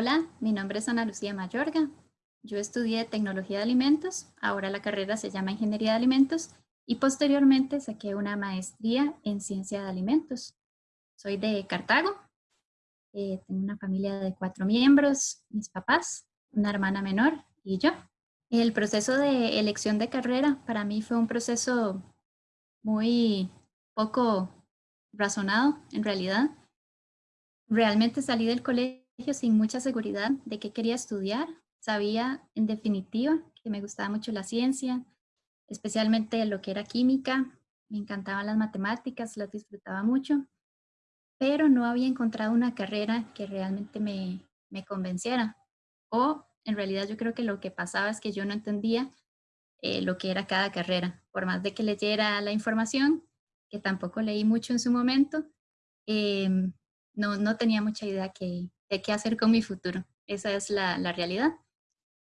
Hola, mi nombre es Ana Lucía Mayorga. Yo estudié Tecnología de Alimentos, ahora la carrera se llama Ingeniería de Alimentos y posteriormente saqué una maestría en Ciencia de Alimentos. Soy de Cartago, eh, tengo una familia de cuatro miembros, mis papás, una hermana menor y yo. El proceso de elección de carrera para mí fue un proceso muy poco razonado en realidad. Realmente salí del colegio sin mucha seguridad de qué quería estudiar. Sabía en definitiva que me gustaba mucho la ciencia, especialmente lo que era química. Me encantaban las matemáticas, las disfrutaba mucho, pero no había encontrado una carrera que realmente me, me convenciera. O en realidad yo creo que lo que pasaba es que yo no entendía eh, lo que era cada carrera. Por más de que leyera la información, que tampoco leí mucho en su momento, em, no, no tenía mucha idea que, de qué hacer con mi futuro. Esa es la, la realidad.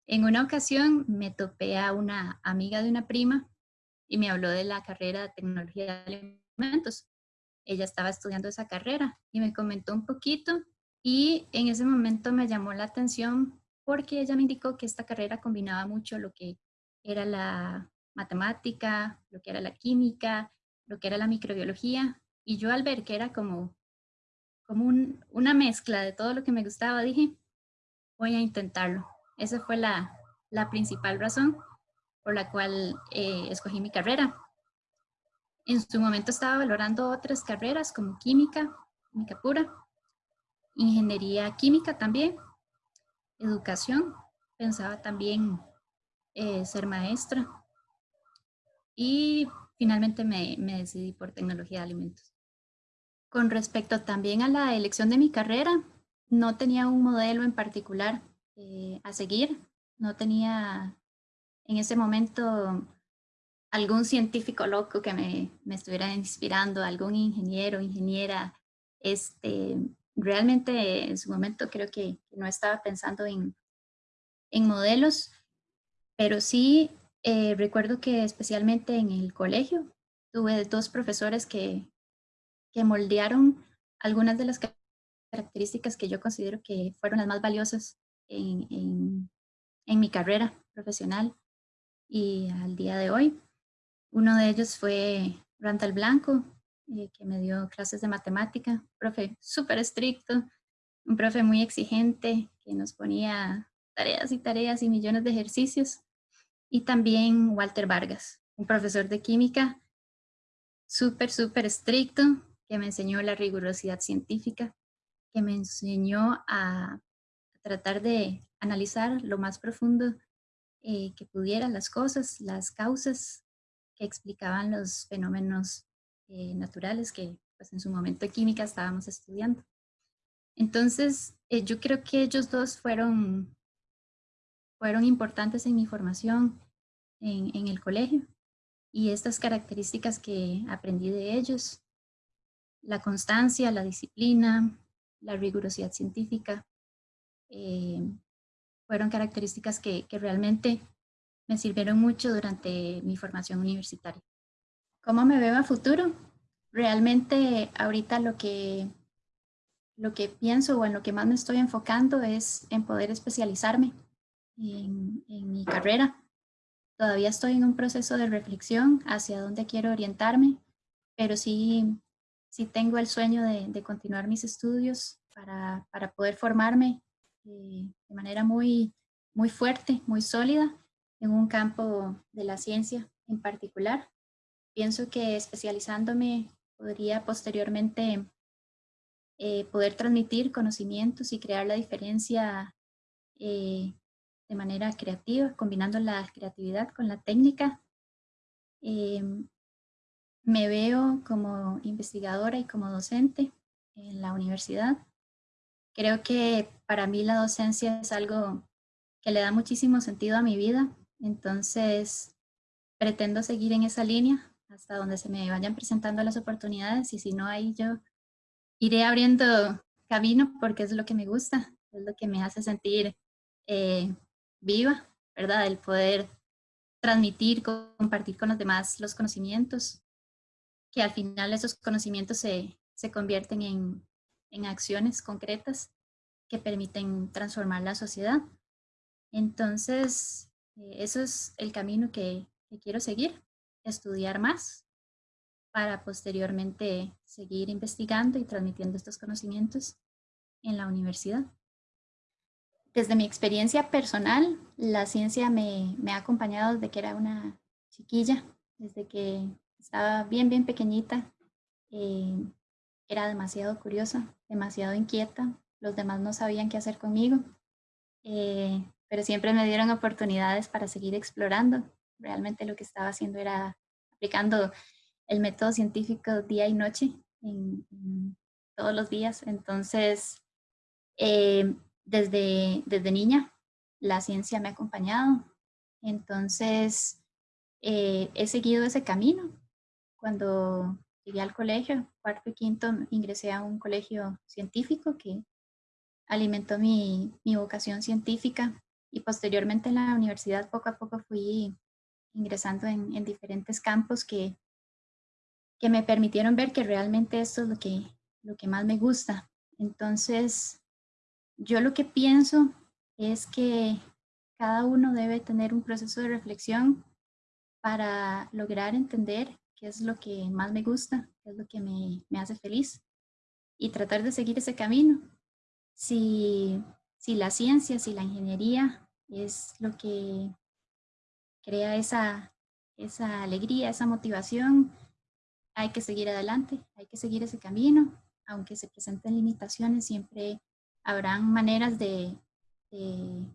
En una ocasión me topé a una amiga de una prima y me habló de la carrera de tecnología de alimentos. Ella estaba estudiando esa carrera y me comentó un poquito y en ese momento me llamó la atención porque ella me indicó que esta carrera combinaba mucho lo que era la matemática, lo que era la química, lo que era la microbiología y yo al ver que era como como una mezcla de todo lo que me gustaba, dije, voy a intentarlo. Esa fue la, principal razón por la cual eh, escogí mi carrera. En su momento estaba valorando otras carreras como química, química pura, ingeniería química también, educación, pensaba también eh, ser maestra y finalmente me decidí por tecnología de alimentos. Con respecto también a la elección de mi carrera, no tenía un modelo en particular eh, a seguir. No tenía en ese momento algún científico loco que me, me estuviera inspirando, algún ingeniero, ingeniera. Este, realmente en su momento creo que no estaba pensando en, en modelos, pero sí eh, recuerdo que especialmente en el colegio tuve dos profesores que, que moldearon algunas de las características que yo considero que fueron las más valiosas en, mi carrera profesional y al día de hoy. Uno de ellos fue Randall Blanco, eh, que me dio clases de matemática, profe súper estricto, un profe muy exigente que nos ponía tareas y tareas y millones de ejercicios. Y también Walter Vargas, un profesor de química súper, súper estricto, que me enseñó la rigurosidad científica, que me enseñó a, tratar de analizar lo más profundo eh, que pudiera las cosas, las causas que explicaban los fenómenos eh, naturales que pues, en su momento química estábamos estudiando. Entonces, eh, yo creo que ellos dos fueron, fueron importantes en mi formación en el colegio y estas características que aprendí de ellos la constancia, la disciplina, la rigurosidad científica, eh, fueron características que, realmente me sirvieron mucho durante mi formación universitaria. ¿Cómo me veo a futuro? Realmente ahorita lo que, lo que pienso o en lo que más me estoy enfocando es en poder especializarme en, en mi carrera. Todavía estoy en un proceso de reflexión hacia dónde quiero orientarme, pero sí sí tengo el sueño de, continuar mis estudios para, para poder formarme eh, de manera muy, muy fuerte, muy sólida en un campo de la ciencia en particular. Pienso que especializándome podría posteriormente eh, poder transmitir conocimientos y crear la diferencia eh, de manera creativa, combinando la creatividad con la técnica. Em, me veo como investigadora y como docente en la universidad. Creo que para mí la docencia es algo que le da muchísimo sentido a mi vida, entonces pretendo seguir en esa línea hasta donde se me vayan presentando las oportunidades y si no ahí yo iré abriendo camino porque es lo que me gusta, es lo que me hace sentir eh, viva, ¿verdad? El poder transmitir, compartir con los demás los conocimientos que al final esos conocimientos se, se convierten en, en, acciones concretas que permiten transformar la sociedad. Entonces, eh, eso es el camino que, que quiero seguir, estudiar más para posteriormente seguir investigando y transmitiendo estos conocimientos en la universidad. Desde mi experiencia personal, la ciencia me, me, ha acompañado desde que era una chiquilla, desde que estaba bien, bien pequeñita. Eh, era demasiado curiosa, demasiado inquieta. Los demás no sabían qué hacer conmigo, eh, pero siempre me dieron oportunidades para seguir explorando. Realmente lo que estaba haciendo era aplicando el método científico día y noche en, todos los días. Entonces, eh, desde, desde niña, la ciencia me ha acompañado. Entonces, eh, he seguido ese camino. Cuando llegué al colegio, cuarto y quinto, ingresé a un colegio científico que alimentó mi, mi vocación científica y posteriormente en la universidad poco a poco fui ingresando en, en diferentes campos que, que me permitieron ver que realmente esto es lo que, lo que más me gusta. Entonces, yo lo que pienso es que cada uno debe tener un proceso de reflexión para lograr entender qué es lo que más me gusta, qué es lo que me, me hace feliz y tratar de seguir ese camino. Si, si la ciencia, si la ingeniería es lo que crea esa, esa alegría, esa motivación, hay que seguir adelante, hay que seguir ese camino, aunque se presenten limitaciones, siempre habrán maneras de, de,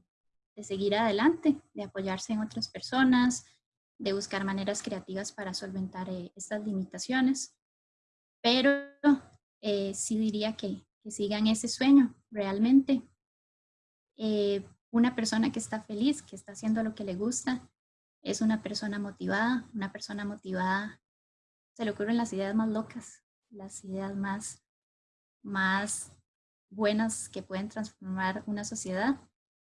seguir adelante, de apoyarse en otras personas, de buscar maneras creativas para solventar eh, estas limitaciones. Pero eh, sí diría que, que, sigan ese sueño realmente. Eh, una persona que está feliz, que está haciendo lo que le gusta, es una persona motivada, una persona motivada se le ocurren las ideas más locas, las ideas más, más buenas que pueden transformar una sociedad.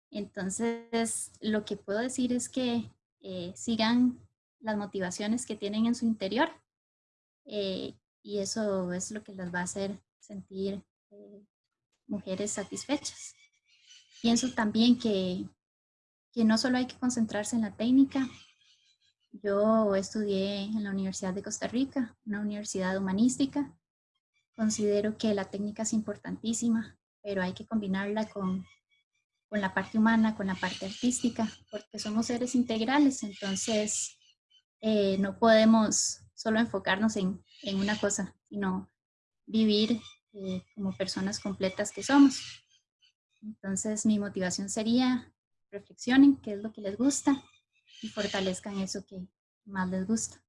Entonces, lo que puedo decir es que eh, sigan las motivaciones que tienen en su interior eh, y eso es lo que las va a hacer sentir eh, mujeres satisfechas. Pienso también que, que no solo hay que concentrarse en la técnica, yo estudié en la Universidad de Costa Rica, una universidad humanística, Considero que la técnica es importantísima, pero hay que combinarla con, con la parte humana, con la parte artística, porque somos seres integrales, entonces eh, no podemos solo enfocarnos en, en, una cosa, sino vivir eh, como personas completas que somos. Entonces mi motivación sería reflexionen qué es lo que les gusta y fortalezcan eso que más les gusta.